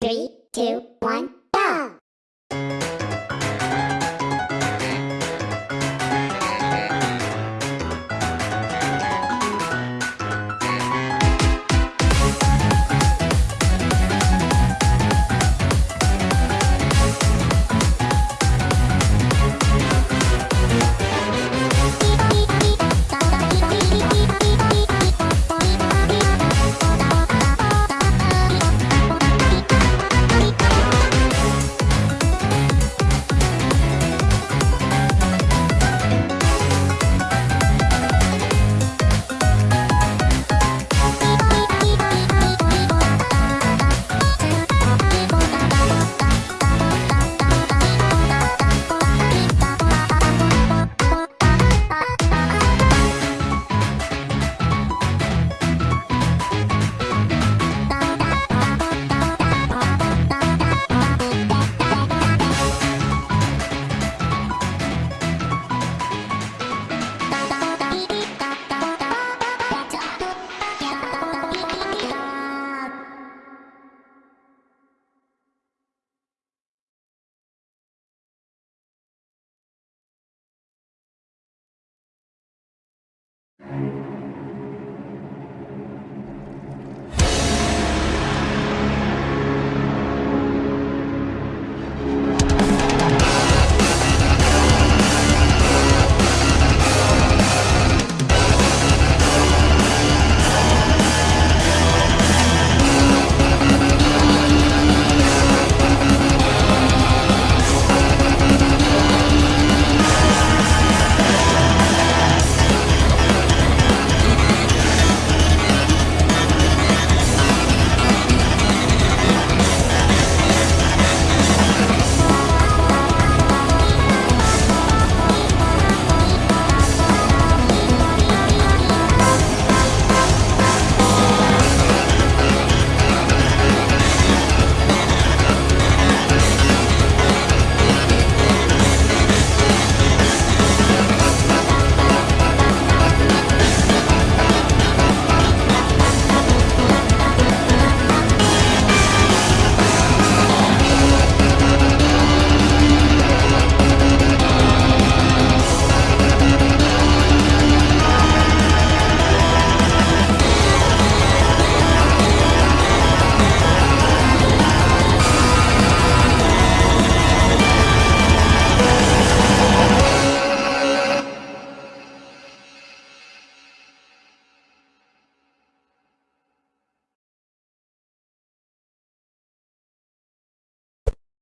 Three, two, one.